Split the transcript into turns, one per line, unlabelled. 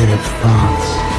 negative thoughts.